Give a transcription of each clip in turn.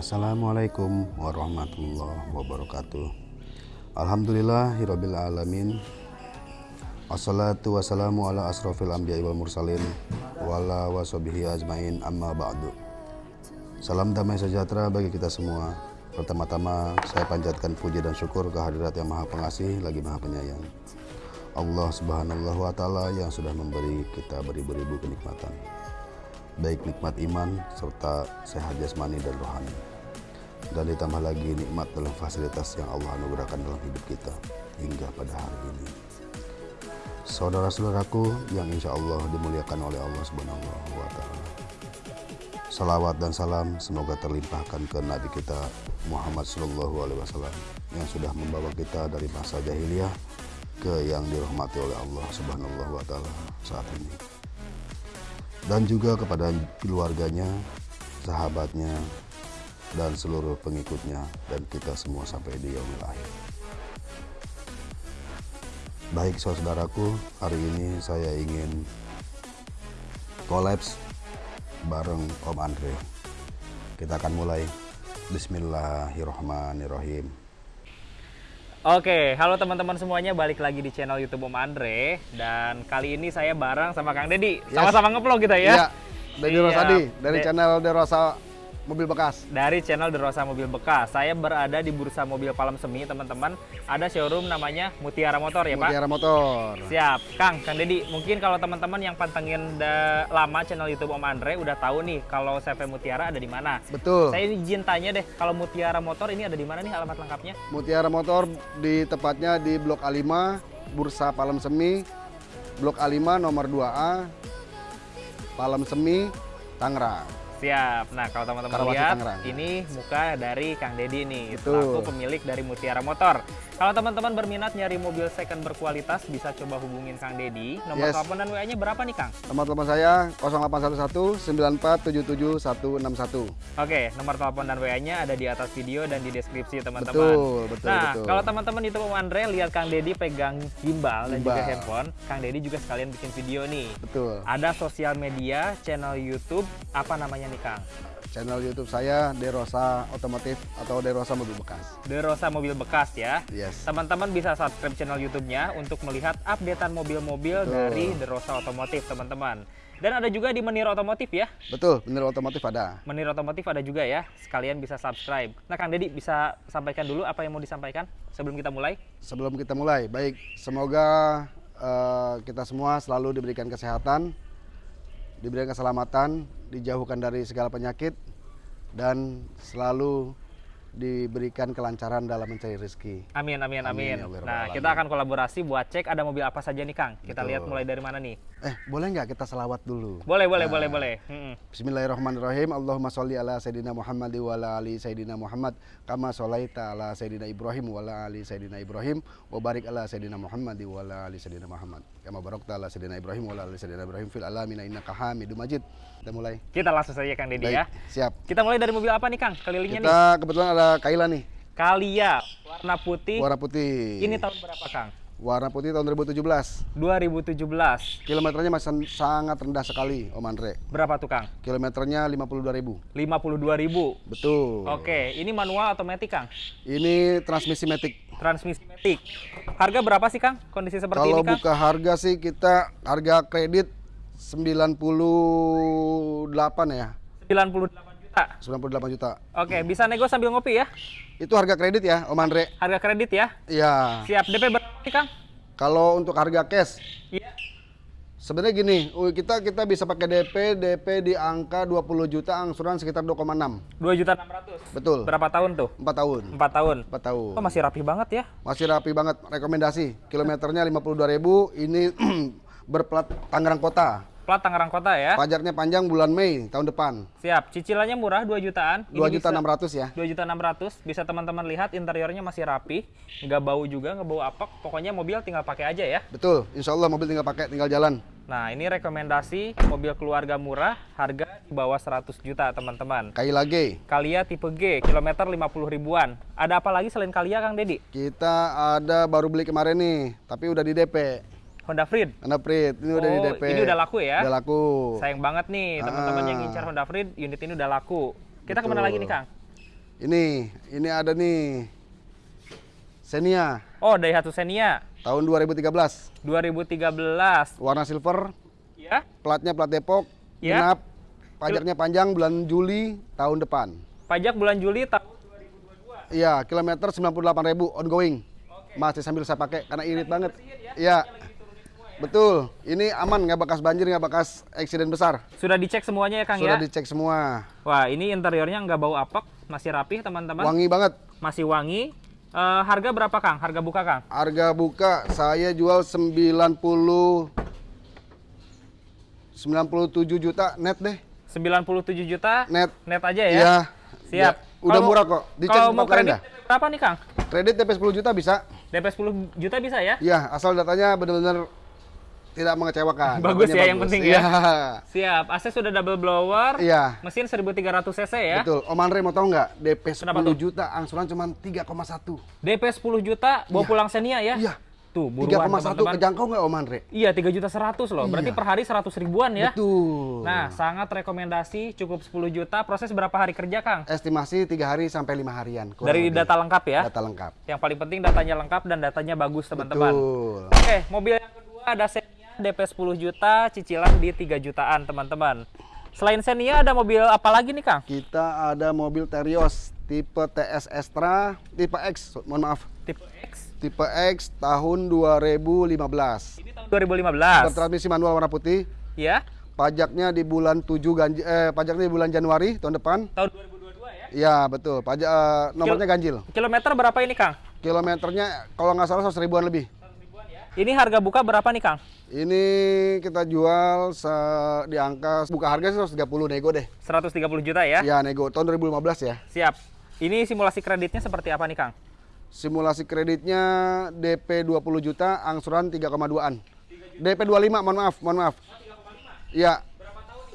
Assalamualaikum warahmatullahi wabarakatuh. Alhamdulillah Hirobil Alamin. Assalatu wassalamu ala anbiya wal mursalin Wala wasobihi ajmain amma ba'du. Salam damai sejahtera bagi kita semua. Pertama-tama saya panjatkan puji dan syukur kehadirat yang maha pengasih lagi maha penyayang. Allah subhanahu wa ta'ala yang sudah memberi kita beribu-ribu kenikmatan. Baik nikmat iman serta sehat jasmani dan rohani dan ditambah lagi nikmat dalam fasilitas yang Allah anugerahkan dalam hidup kita hingga pada hari ini. Saudara-saudaraku yang insya Allah dimuliakan oleh Allah Subhanahu wa Ta'ala. Salawat dan salam semoga terlimpahkan ke Nabi kita Muhammad Sallallahu Alaihi Wasallam yang sudah membawa kita dari masa jahiliyah ke yang dirahmati oleh Allah Subhanahu wa Ta'ala saat ini. Dan juga kepada keluarganya, sahabatnya, dan seluruh pengikutnya dan kita semua sampai di yaumil akhir. Baik saudaraku, hari ini saya ingin kolaps bareng Om Andre. Kita akan mulai. Bismillahirrahmanirrahim. Oke, halo teman-teman semuanya, balik lagi di channel YouTube Om Andre dan kali ini saya bareng sama Kang Dedi. Sama-sama ngevlog kita ya. Iya, dari Iya, Rosadi, dari De- channel Derosa Mobil Bekas. Dari channel The Rosa Mobil Bekas. Saya berada di Bursa Mobil Palem Semi, teman-teman. Ada showroom namanya Mutiara Motor ya, Pak? Mutiara Motor. Siap, Kang, Kang Dedi. Mungkin kalau teman-teman yang pantengin da- lama channel YouTube Om Andre udah tahu nih kalau CV Mutiara ada di mana. Betul. Saya izin tanya deh, kalau Mutiara Motor ini ada di mana nih alamat lengkapnya? Mutiara Motor di tepatnya di Blok A5, Bursa Palem Semi, Blok A5 nomor 2A, Palem Semi, Tangerang. Siap. Nah, kalau teman-teman lihat, Tangerang. ini muka dari Kang Dedi nih, selaku pemilik dari Mutiara Motor. Kalau teman-teman berminat nyari mobil second berkualitas, bisa coba hubungin Kang Dedi. Nomor Yes. telepon dan WA-nya berapa nih, Kang? Nomor telepon saya 0811 9477 161. Oke, nomor telepon dan WA-nya ada di atas video dan di deskripsi, teman-teman. Betul, betul, Nah, betul. kalau teman-teman YouTube Om Andre lihat Kang Dedi pegang gimbal, dan juga handphone, Kang Dedi juga sekalian bikin video nih. Betul. Ada sosial media, channel YouTube, apa namanya nih, Kang? Channel YouTube saya Derosa Otomotif atau Derosa Mobil Bekas. The Rosa Mobil Bekas ya. Yes. Teman-teman bisa subscribe channel YouTube-nya untuk melihat updatean mobil-mobil dari The Rosa Otomotif, teman-teman. Dan ada juga di Menir Otomotif ya. Betul, bener otomotif ada. Menir Otomotif ada juga ya. Sekalian bisa subscribe. Nah, Kang Dedi bisa sampaikan dulu apa yang mau disampaikan sebelum kita mulai? Sebelum kita mulai, baik, semoga eh, kita semua selalu diberikan kesehatan, diberikan keselamatan, dijauhkan dari segala penyakit, dan selalu diberikan kelancaran dalam mencari rezeki. Amin, amin, Amin, amin. ya Nah, kita akan kolaborasi buat cek ada mobil apa saja nih, Kang. Kita lihat Betul. mulai dari mana nih? Eh, boleh nggak kita selawat dulu? Boleh, boleh, Nah. boleh, boleh. Bismillahirrahmanirrahim. Allahumma sholli ala Sayyidina Muhammad wa ala ali Sayyidina Muhammad kama sholaita ala Sayyidina Ibrahim wa ala ali Sayyidina Ibrahim wa barik ala Sayyidina Muhammad wa ala ali Sayyidina Muhammad kama barakta ala Sayyidina Ibrahim wa ala ali Sayyidina Ibrahim fil alamin innaka Hamidum Majid. Kita mulai. Kita langsung saja, Kang Dedi ya. siap. Kita mulai dari mobil apa nih, Kang? Kelilingnya nih. Kita kebetulan ada Kaila nih, Kalia, warna putih. warna putih. Ini tahun berapa, Kang? warna putih tahun 2017. 2017. Kilometernya masih sangat rendah sekali, Om Andre. Berapa tuh, Kang? Kilometernya 52.000. 52.000. Betul. Oke, ini manual atau matic, Kang? Ini transmisi matic. Transmisi matic. Harga berapa sih, Kang? Kondisi seperti Kalau ini, Kang? buka harga sih kita harga kredit 98 ya. 98 juta. 98 juta. Oke, bisa nego sambil ngopi ya? Itu harga kredit ya, Om Andre. Harga kredit ya? Iya. Siap. DP berapa nih, Kang? Kalau untuk harga cash Iya. sebenarnya gini, kita kita bisa pakai DP, DP di angka 20 juta, angsuran sekitar 2,6. 2 juta 600. Betul. Berapa tahun tuh? 4 tahun. 4 tahun. 4 tahun. Oh, masih rapi banget ya? Masih rapi banget. Rekomendasi. Kilometernya 52.000, ini berplat Tangerang Kota. Plat Tangerang Kota ya. Pajaknya panjang bulan Mei tahun depan. Siap. Cicilannya murah 2 jutaan. Ini 2 juta bisa- 600 ya. 2 juta 600 bisa teman-teman lihat interiornya masih rapi nggak bau juga nggak bau apek pokoknya mobil tinggal pakai aja ya Betul. Insya Allah mobil tinggal pakai, tinggal jalan. nah ini rekomendasi mobil keluarga murah harga di bawah 100 juta teman-teman Kaila G. Kalia tipe G kilometer 50 ribuan ada apa lagi selain Kalia Kang Dedi Kita ada baru beli kemarin nih, tapi udah di DP. Honda Freed Honda Freed, ini udah di Oh, DP. ini udah laku ya? Udah laku. sayang banget nih teman-teman yang Ah. ngincar Honda Freed unit ini udah laku kita ke mana Betul. lagi nih Kang Ini, ini ada nih Xenia Oh, Daihatsu Xenia tahun 2013. 2013. Warna silver, Ya. platnya plat Depok, Ya. genap, pajaknya panjang bulan Juli tahun depan. Pajak bulan Juli tahun Iya, kilometer 98.000 ongoing. Masih sambil saya pakai karena irit banget. Iya. Betul. Ini aman, nggak bekas banjir, nggak bekas eksiden besar. sudah dicek semuanya ya, Kang Sudah ya? dicek semua. Wah, ini interiornya nggak bau apek, masih rapih, teman-teman. Wangi banget. Masih wangi. Eh, harga berapa, Kang? Harga buka, Kang? Harga buka saya jual 90 97 juta net deh. 97 juta Net. net aja ya. Iya. Siap. Ya, Udah Kalau- murah kok. Dicek Kalau mau kredit dah. Berapa nih, Kang? Kredit DP 10 juta bisa. DP 10 juta bisa ya? Ya, asal datanya benar-benar tidak mengecewakan. Bagus ya, yang penting ya. Iya. Siap. AC sudah double blower. Iya. Mesin 1300 cc ya. Betul. Om Andre mau tahu nggak? DP 10 Kenapa tuh? juta, angsuran cuma 3,1. DP 10 juta bawa pulang Xenia ya? Iya. Tuh, buruan 3,1 teman-teman. kejangkau nggak Om Andre? Iya, 3 juta 100 loh. Berarti Iya. per hari 100 ribuan ya. Betul. Nah, sangat rekomendasi cukup 10 juta. Proses berapa hari kerja, Kang? estimasi 3 hari sampai 5 harian. Dari lebih. data lengkap ya. data lengkap. Yang paling penting datanya lengkap dan datanya bagus, teman-teman. Betul. Oke, mobil yang kedua ada Xenia DP 10 juta, cicilan di 3 jutaan, teman-teman. Selain Xenia ada mobil apa lagi nih, Kang? Kita ada mobil Terios tipe TS Extra, tipe X, mohon maaf. Tipe X. Tipe X tahun 2015. Ini tahun 2015. Bertransmisi manual warna putih. Ya, Pajaknya di bulan 7 ganjil, eh, pajaknya di bulan Januari tahun depan. tahun 2022 ya. Iya, betul. Pajak eh, nomornya ganjil. Kilometer berapa ini, Kang? Kilometernya kalau nggak salah 100 ribuan lebih. Ini harga buka berapa nih, Kang? Ini kita jual di angka buka harga sih 130 nego deh. 130 juta ya. Ya, nego tahun 2015 ya. Siap. Ini simulasi kreditnya seperti apa nih, Kang? Simulasi kreditnya DP 20 juta, angsuran 3,2-an. DP 25, mohon maaf, mohon maaf. Iya.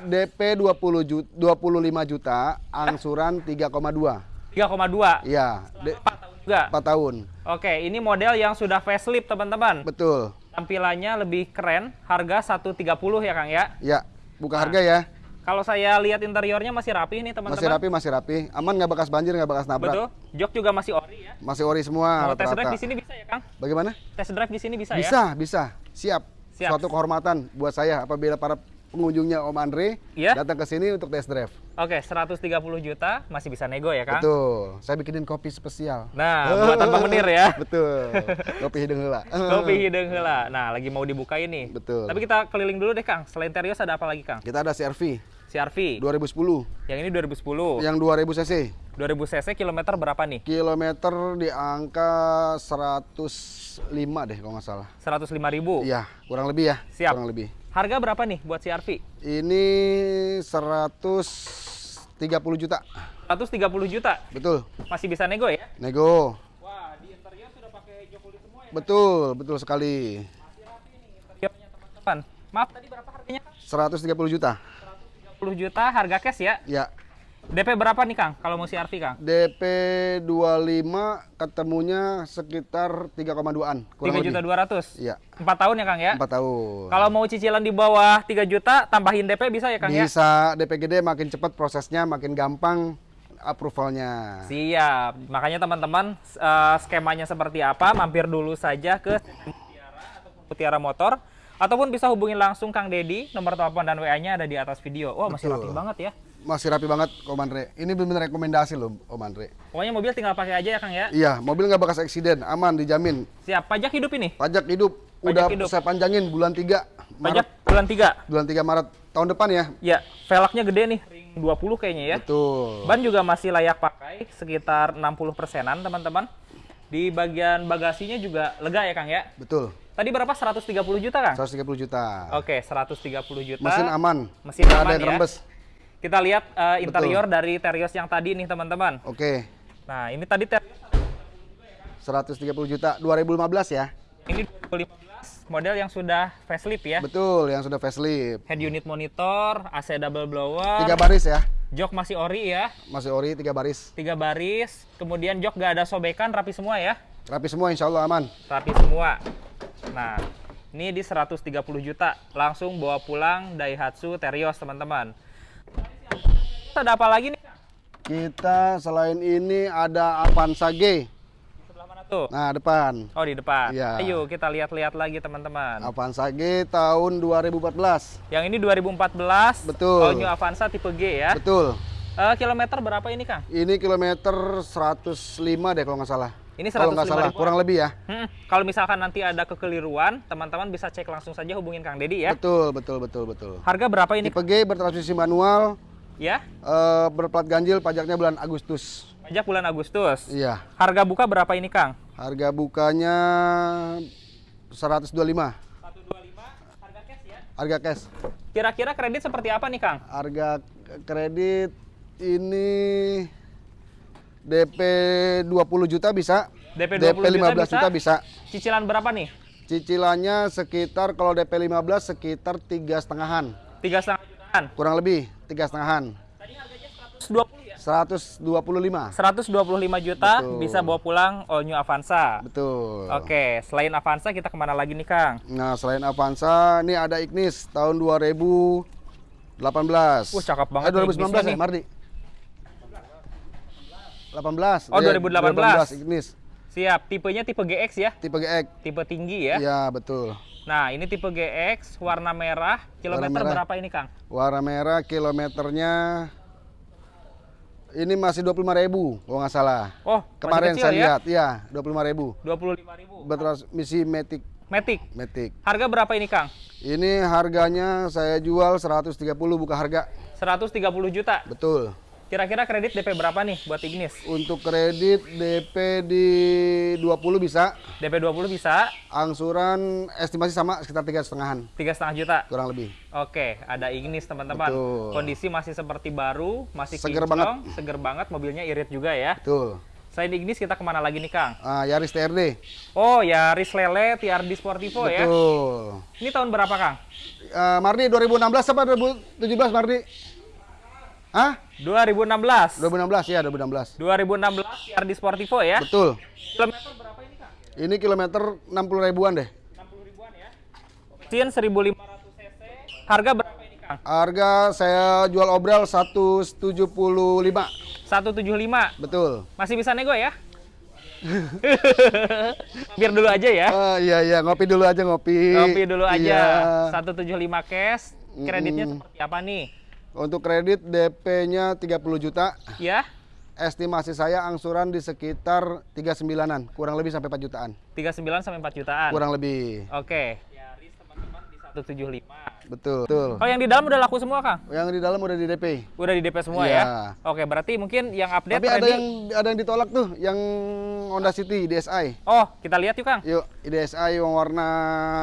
DP 20 juta, 25 juta, angsuran 3,2. 3,2. Iya, D- 4 tahun juga. 4 tahun. Oke, ini model yang sudah facelift, teman-teman. Betul. Tampilannya lebih keren, harga 130 ya, Kang ya. Ya, buka harga ya. Kalau saya lihat interiornya masih rapi nih, teman-teman. Masih rapi, masih rapi. Aman nggak bekas banjir, nggak bekas nabrak. Betul. Jok juga masih ori ya. Masih ori semua Mau test drive di sini bisa ya, Kang? Bagaimana? Test drive di sini bisa, ya? Bisa, bisa. Siap. Siap. Suatu kehormatan buat saya apabila para pengunjungnya Om Andre Iya. datang ke sini untuk test drive. Oke, 130 juta masih bisa nego ya, Kang? Betul. Saya bikinin kopi spesial. Nah, buatan Pak Menir ya. Betul. Kopi hidung heula. Kopi hidung heula. Nah, lagi mau dibuka ini. Betul. Tapi kita keliling dulu deh, Kang. Selain Terios ada apa lagi, Kang? Kita ada CRV CRV. 2010 Yang ini 2010. yang 2000 cc. 2000 cc kilometer berapa nih? Kilometer di angka 105 deh kalau nggak salah. 105 ribu. Iya, kurang lebih ya. Siap. Kurang lebih. Harga berapa nih buat CRV? Ini 130 juta. 130 juta. Betul. Masih bisa nego ya? Nego. Wah, di interior sudah pakai jok kulit semua ya. Betul, betul sekali. Interiornya teman-teman. Maaf tadi berapa harganya? Kang? 130 juta. 10 juta harga cash ya. Ya. DP berapa nih Kang kalau mau CRV Kang? DP 25 ketemunya sekitar 3,2-an. 3 juta 200. Iya. 4 tahun ya Kang ya? 4 tahun. Kalau mau cicilan di bawah 3 juta tambahin DP bisa ya Kang ya? Bisa DP gede makin cepat prosesnya, makin gampang approvalnya. Siap. Makanya teman-teman eh, skemanya seperti apa? Mampir dulu saja ke Mutiara ataupun Mutiara Motor ataupun bisa hubungin langsung Kang Dedi. Nomor telepon dan WA-nya ada di atas video. Wah, masih Betul. rapi banget ya. Masih rapi banget Om Andre. Ini benar-benar rekomendasi loh Om Andre. Pokoknya mobil tinggal pakai aja ya Kang ya. Iya, mobil nggak bekas eksiden, aman, dijamin. Siap. Pajak hidup ini. Pajak hidup Pajak udah hidup. saya panjangin bulan 3 Pajak Maret, bulan 3. bulan 3 Maret tahun depan ya. Ya, velgnya gede nih. Ring 20 kayaknya ya. Betul. Ban juga masih layak pakai, sekitar 60 persenan teman-teman. Di bagian bagasinya juga lega ya Kang ya. Betul. Tadi berapa? 130 juta Kang? 130 juta. Oke, 130 juta. Mesin aman. Mesin Nggak aman ada yang ya. rembes. Kita lihat eh, interior dari Terios yang tadi nih teman-teman. Oke. Nah, ini tadi Terios 130 juta 2015 ya. ini 2015 model yang sudah facelift ya. Betul, yang sudah facelift. Head unit monitor, AC double blower, Tiga baris ya. jok masih ori ya, Masih ori tiga baris. tiga baris, kemudian jok gak ada sobekan, rapi semua ya, Rapi semua insya Allah aman. rapi semua. Nah, ini di 130 juta, langsung bawa pulang Daihatsu Terios teman-teman. Ada apa lagi nih? Kita selain ini ada Avanza G. Sebelah mana tuh? Nah, depan. Oh di depan. Iya. Ayo kita lihat-lihat lagi teman-teman. Avanza G tahun 2014. Yang ini 2014. Betul. All New Avanza tipe G ya. Betul. Eh, kilometer berapa ini Kang? Ini kilometer 105 deh kalau nggak salah. Ini Kalau nggak 105 salah, ribuan. kurang lebih ya. Hmm, kalau misalkan nanti ada kekeliruan, teman-teman bisa cek langsung saja hubungin Kang Dedi ya. Betul, betul, betul, betul. Harga berapa ini? Tipe G bertransmisi manual, Ya, eh, berplat ganjil, pajaknya bulan Agustus. pajak bulan Agustus. Iya. Harga buka berapa ini Kang? Harga bukanya 125. 125 harga cash ya. Harga cash. Kira-kira kredit seperti apa nih Kang? Harga kredit ini DP 20 juta bisa. DP 20 juta 15 juta bisa. Cicilan berapa nih? Cicilannya sekitar kalau DP 15 sekitar tiga setengahan. Tiga setengah jutaan. Kurang lebih tiga setengahan. Tadi harganya 120 ya? 125. 125 juta Betul. bisa bawa pulang All New Avanza. Betul. Oke, selain Avanza kita ke mana lagi nih Kang? Nah, selain Avanza, ini ada Ignis tahun 2018. Wah, cakep banget Eh, nih 2019 Ignisnya ya, nih. Mardi? 18. Oh, Iya, 2018. Ignis. Siap, tipenya tipe GX ya? Tipe GX. Tipe tinggi ya? Iya, betul. Nah, ini tipe GX, warna merah, kilometer merah. berapa ini Kang? Warna merah kilometernya ini masih 25.000 kalau nggak salah. Oh, Kemarin kecil saya ya? lihat, iya, 25.000. 25.000. Bertransmisi Matic Matic. Matic. Harga berapa ini Kang? Ini harganya saya jual 130 buka harga. 130 juta. Betul. Kira-kira kredit DP berapa nih buat Ignis? Untuk kredit DP di 20 bisa, DP 20 bisa, angsuran estimasi sama sekitar tiga setengahan, tiga setengah juta. kurang lebih. Oke, ada Ignis teman-teman. Betul. Kondisi masih seperti baru, masih Seger kinclong, seger banget, mobilnya irit juga ya. Betul. Selain Ignis kita ke mana lagi nih Kang? Ah, Yaris TRD. Oh, Yaris Lele TRD Sportivo ya. Betul. Ini tahun berapa Kang? Ah, Mardi 2016 apa 2017 Mardi? Hah? 2016. 2016 ya 2016. 2016 TRD Sportivo ya. Betul. Kilometer berapa ini Kang? Ini kilometer 60 ribuan deh. 60 ribuan ya. Mesin 1500 cc. Harga berapa ini Kang? Harga saya jual obral 175. 175. Betul. Masih bisa nego ya? Biar dulu aja ya. Ah, iya iya ngopi dulu aja ngopi. Kopi dulu aja. Iya. 175 cash. Kreditnya seperti apa nih? Untuk kredit DP-nya 30 juta. Ya, Estimasi saya angsuran di sekitar 39-an, kurang lebih sampai 4 jutaan. 39 sampai 4 jutaan. Kurang lebih. Oke. Di 175. Betul. Betul. Oh, yang di dalam udah laku semua, Kang? Yang di dalam udah di DP. Udah di DP semua Iya. ya? Oke, berarti mungkin yang update Tapi ada ready- yang ada yang ditolak tuh, yang Honda City DSi. Oh, kita lihat yuk, Kang. Yuk, DSi yang warna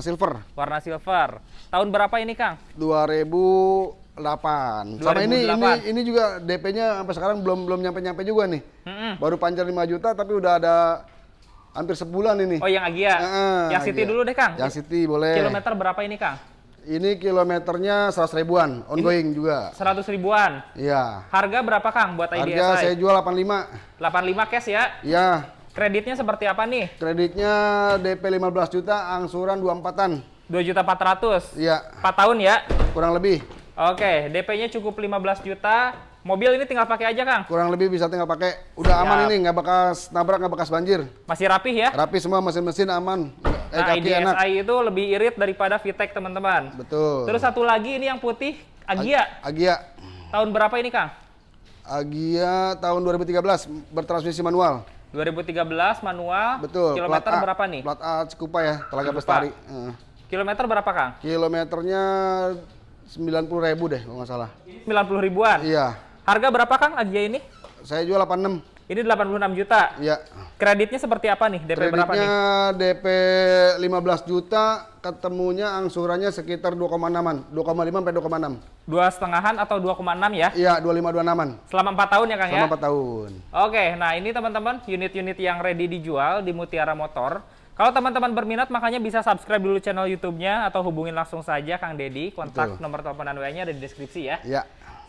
silver Warna silver. Tahun berapa ini, Kang? 2008. Sama ini ini 2008. ini juga DP-nya sampai sekarang belum belum nyampe-nyampe juga nih. Mm-mm. Baru pancar 5 juta tapi udah ada hampir sebulan ini. Oh, yang Agia. Heeh, yang City Agia. dulu deh, Kang. Yang City boleh. Kilometer berapa ini, Kang? Ini kilometernya 100 ribuan, ongoing juga. 100 ribuan. Iya. Harga berapa, Kang, buat Harga IDSI? saya jual 85. 85 cash ya. Iya. Kreditnya seperti apa nih? Kreditnya DP 15 juta, angsuran 24-an. 2 juta 400. Iya, 4 tahun ya. kurang lebih. Oke, DP-nya cukup 15 juta. Mobil ini tinggal pakai aja, Kang. Kurang lebih bisa tinggal pakai. Udah aman Siap. ini, nggak bekas nabrak, nggak bekas banjir. Masih rapih ya. Rapi semua mesin-mesin aman. Eh, Nah, kaki enak. IDSI itu lebih irit daripada VTEC, teman-teman. Betul. Terus satu lagi ini yang putih, Agia. Agia. Tahun berapa ini, Kang? Agia tahun 2013 bertransmisi manual. 2013 manual. Betul. Kilometer plat A. berapa nih? Plat A Cikupa ya, Telaga Cikupa. Bestari. Eh. Kilometer berapa, Kang? Kilometernya 90 ribu deh kalau nggak salah. 90 ribuan. Iya. Harga berapa, Kang, Agia ini? Saya jual 86. Ini 86 juta. Iya. Kreditnya seperti apa nih? DP berapa nih? Kreditnya DP 15 juta, ketemunya angsurannya sekitar 2,6-an. 2,5 sampai 2,6. Dua setengahan atau 2,6 ya? Iya, 25 26-an. Selama 4 tahun ya, Kang ya? Selama 4 tahun. Oke, nah ini teman-teman unit-unit yang ready dijual di Mutiara Motor. Kalau teman-teman berminat makanya bisa subscribe dulu channel YouTube-nya atau hubungin langsung saja Kang Dedi. Kontak Betul. nomor telepon dan WA-nya ada di deskripsi ya. Iya.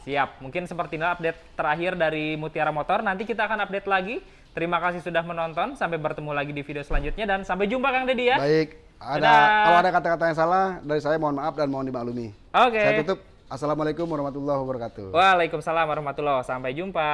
Siap. Mungkin seperti ini update terakhir dari Mutiara Motor. Nanti kita akan update lagi. Terima kasih sudah menonton. Sampai bertemu lagi di video selanjutnya dan sampai jumpa Kang Dedi ya. Baik. Ada Dadah. kalau ada kata-kata yang salah dari saya mohon maaf dan mohon dimaklumi. Oke. Saya tutup. Assalamualaikum warahmatullahi wabarakatuh. Waalaikumsalam warahmatullahi wabarakatuh. Sampai jumpa.